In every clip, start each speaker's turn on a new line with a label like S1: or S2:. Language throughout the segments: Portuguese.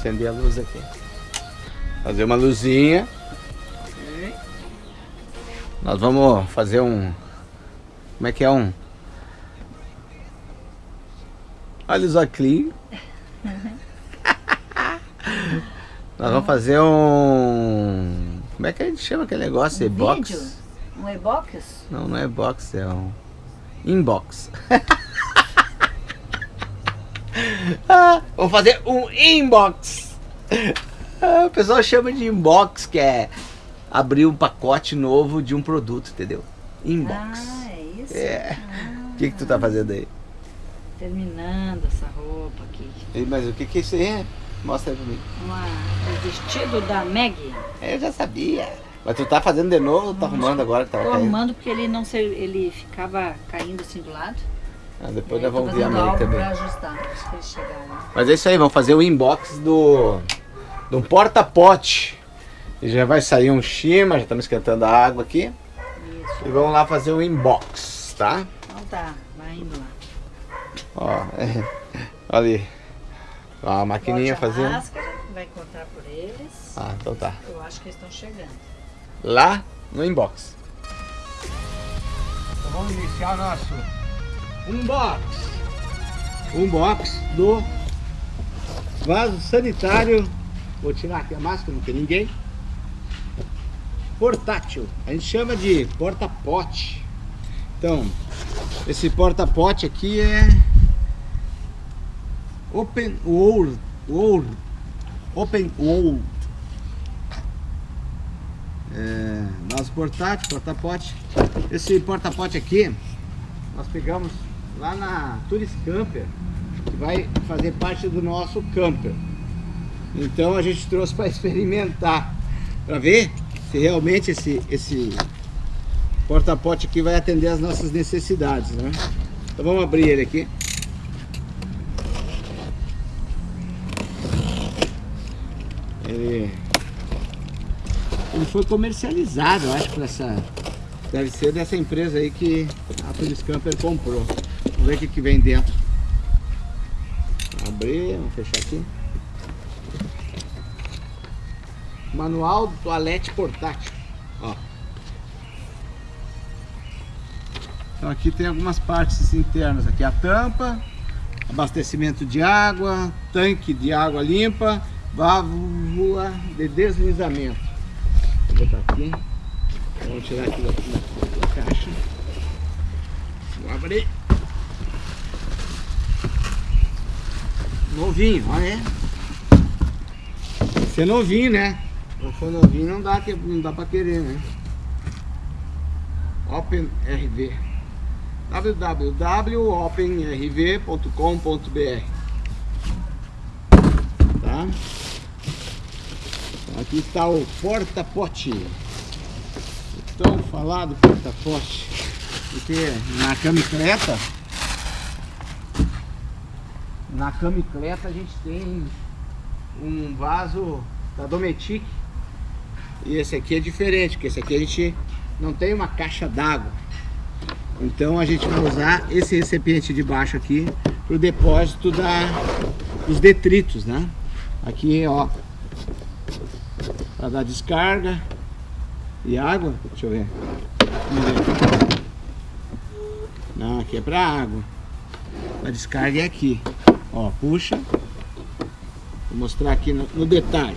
S1: acender a luz aqui. Fazer uma luzinha. Nós vamos fazer um... Como é que é um... Olha os óculos. Nós vamos fazer um... Como é que a gente chama aquele negócio?
S2: Um
S1: E-box?
S2: Um e-box?
S1: Não, não é box, é um... Inbox. ah, vamos fazer um inbox. Ah, o pessoal chama de inbox, que é abrir um pacote novo de um produto, entendeu? Inbox.
S2: Ah, é isso?
S1: É.
S2: Ah,
S1: O que, que tu tá fazendo aí?
S2: Terminando essa roupa aqui.
S1: Mas o que, que é isso aí? Mostra aí pra mim.
S2: Uma, o vestido da Maggie.
S1: Eu já sabia. Mas tu tá fazendo de novo ou tá arrumando agora que tava
S2: Tô arrumando porque ele não se, ele ficava caindo assim do lado.
S1: Ah, depois nós vamos ver a mãe
S2: algo
S1: também. Mas é isso aí, vamos fazer o inbox do, do porta-pote. E já vai sair um shima, já estamos esquentando a água aqui.
S2: Isso.
S1: E vamos lá fazer o inbox, tá?
S2: Então tá, vai indo lá.
S1: Ó, é, olha ali. Ó, a maquininha
S2: Bote a
S1: fazendo.
S2: máscara, vai encontrar por eles.
S1: Ah, então tá.
S2: Eu acho que eles estão chegando.
S1: Lá no inbox. Então vamos iniciar o nosso unbox. Unbox do vaso sanitário. Vou tirar aqui a máscara, não tem ninguém. Portátil. A gente chama de porta-pote. Então, esse porta-pote aqui é Open World. World. Open World. É, portátil, porta-pote. Esse porta-pote aqui, nós pegamos lá na Tourist Camper, que vai fazer parte do nosso camper. Então a gente trouxe para experimentar, para ver se realmente esse, esse porta-pote aqui vai atender as nossas necessidades, né? Então vamos abrir ele aqui. Ele ele foi comercializado, eu acho, por essa. Deve ser dessa empresa aí que a Tourist Camper comprou. Vamos ver o que, que vem dentro. Abrir, vamos fechar aqui. Manual do toalete portátil. Ó. Então aqui tem algumas partes internas. Aqui a tampa, abastecimento de água, tanque de água limpa, válvula de deslizamento. Vou botar aqui. Vamos tirar aqui da, da- da caixa. Vou abrir. Novinho, olha aí. Esse é novinho, né? Se for novinho não dá, não dá pra querer, né? OpenRV www.openrv.com.br Tá? Aqui está o porta-pote. Tão falado porta-pote. Porque na camicleta, na camicleta a gente tem um vaso da Dometic. E esse aqui é diferente, porque esse aqui a gente não tem uma caixa d'água. Então a gente vai usar esse recipiente de baixo aqui para o depósito da, dos detritos, né? Aqui, ó, para dar descarga e água. Deixa eu ver. Não, aqui é para água. A descarga é aqui. Ó, puxa. Vou mostrar aqui no, no detalhe.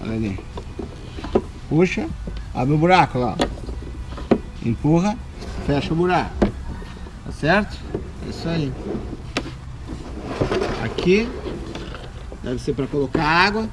S1: Olha ali. Puxa, abre o buraco lá. Empurra, fecha o buraco. Tá certo? É isso aí. Aqui deve ser para colocar água.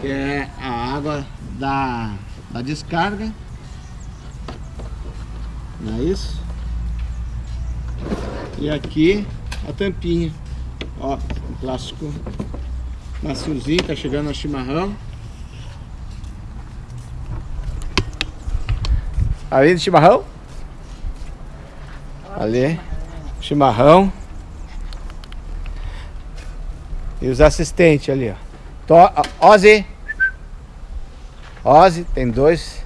S1: Que é a água da, da descarga. Não é isso? E aqui a tampinha. Ó, um plástico maciozinho, tá chegando a chimarrão. Ali do chimarrão? Ali, chimarrão. E os assistentes ali, ó. To Ozzy. Ozzy, tem dois.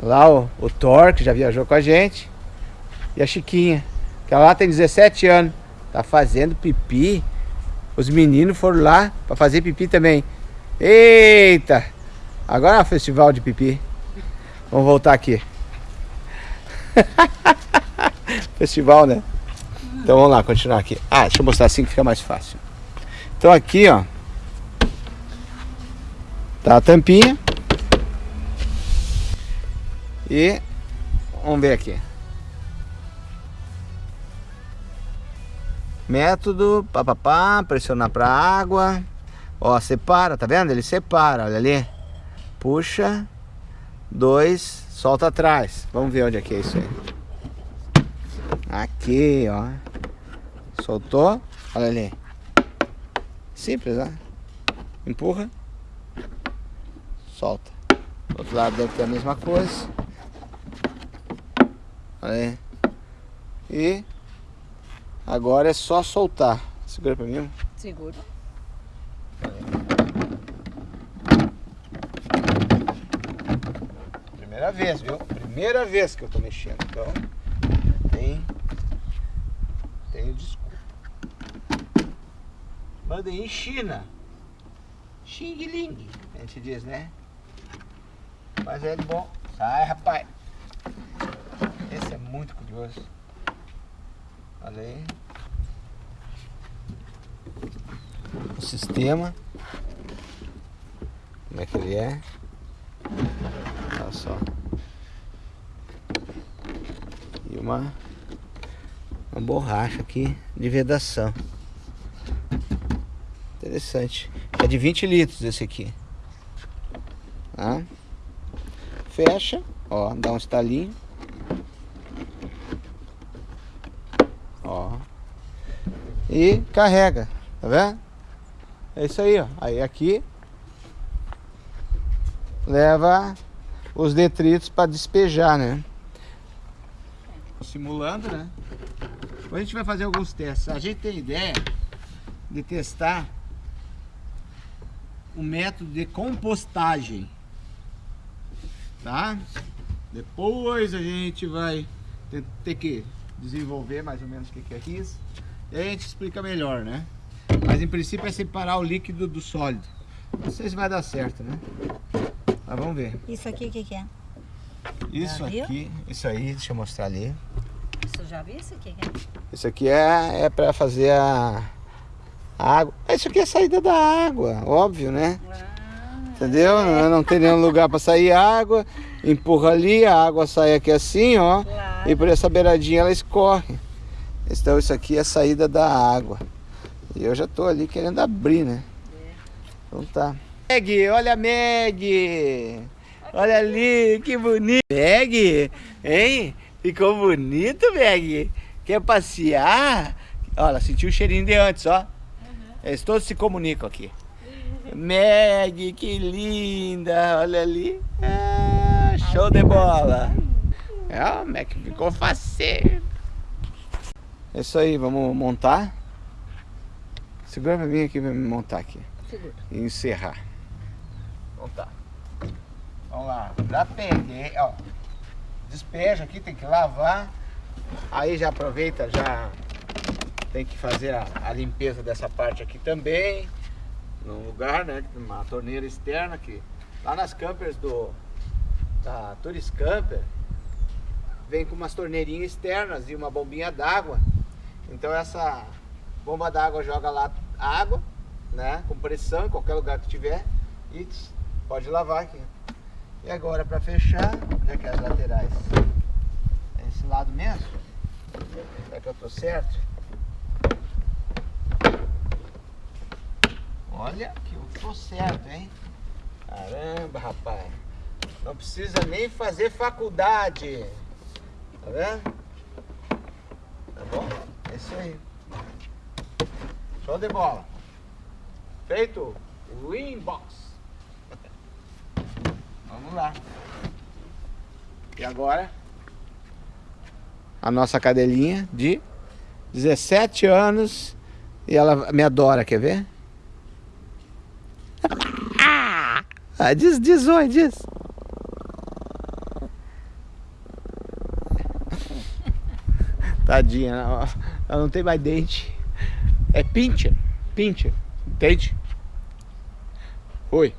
S1: Lá o, o Thor, que já viajou com a gente. E a Chiquinha, que ela lá tem 17 anos. Tá fazendo pipi Os meninos foram lá para fazer pipi também. Eita! Agora é o festival de pipi. Vamos voltar aqui. festival, né? Então vamos lá, continuar aqui. Ah, deixa eu mostrar assim que fica mais fácil. Então aqui, ó. Tá a tampinha. E vamos ver aqui. Método, papapá, pressionar para água. Ó, separa, tá vendo? Ele separa, olha ali. Puxa. Dois, solta atrás. Vamos ver onde é que é isso aí. Aqui, ó. Soltou. Olha ali. Simples, né? Empurra. Solta. Do outro lado deve ter a mesma coisa. Olha aí. E agora é só soltar. Segura pra mim.
S2: Segura.
S1: Primeira vez, viu? Primeira vez que eu tô mexendo. Então, tem. Tenho desculpa. Mandei em China. Xing Ling, a gente diz, né? Mas é bom. Sai, rapaz. Esse é muito curioso. Olha aí. O sistema. Como é que ele é? Olha só. E uma, uma borracha aqui de vedação. Interessante. É de 20 litros esse aqui. Tá? Fecha. Ó, dá um estalinho. Ó. E carrega. Tá vendo? É isso aí, ó. Aí aqui leva os detritos para despejar, né? Simulando, né? Hoje a gente vai fazer alguns testes. A gente tem ideia de testar um método de compostagem, tá? Depois a gente vai ter, que desenvolver mais ou menos o que, é isso. E a gente explica melhor, né? Mas em princípio é separar o líquido do sólido. Não sei se vai dar certo, né? Mas vamos ver.
S2: Isso aqui o que, que é?
S1: Isso
S2: Já viu?
S1: aqui, isso aí, deixa eu mostrar ali.
S2: Você já viu isso aqui? que é?
S1: Isso aqui é, é para fazer a, a água. Isso aqui é a saída da água, óbvio, né?
S2: Ah,
S1: Entendeu? Não, não tem nenhum lugar para sair água. Empurra ali, a água sai aqui assim, ó.
S2: claro.
S1: E por essa beiradinha ela escorre. Então isso aqui é a saída da água. E eu já tô ali querendo abrir, né? Então tá. Meg, olha a Meg! Olha ali, que bonito! Meg, hein? Ficou bonito, Meg? Quer passear? Olha, sentiu o cheirinho de antes, ó. Eles todos se comunicam aqui. Meg, que linda! Olha ali. Ah, show de bola! É, o Meg ficou faceiro. É isso aí, vamos montar. Segura pra mim aqui pra me montar aqui.
S2: Segura.
S1: E encerrar. Então tá. Vamos lá. Já peguei, ó. Despeja aqui, tem que lavar. Aí já aproveita, já tem que fazer a, a limpeza dessa parte aqui também. No lugar, né? Uma torneira externa que lá nas campers do da Tourist Camper vem com umas torneirinhas externas e uma bombinha d'água. Então essa bomba d'água joga lá água, né? Com pressão em qualquer lugar que tiver e pode lavar aqui. E agora para fechar, onde é que é as laterais? É esse lado mesmo? Será que eu tô certo? Olha que eu tô certo, hein? Caramba, rapaz. Não precisa nem fazer faculdade. Tá vendo? Tá bom? É isso aí. Show de bola. Feito o inbox. Vamos lá. E agora? A nossa cadelinha de 17 anos e ela me adora, quer ver? Ah, diz, diz oi, diz. Tadinha, ela não tem mais dente. É pincher. pincher, entende? Oi.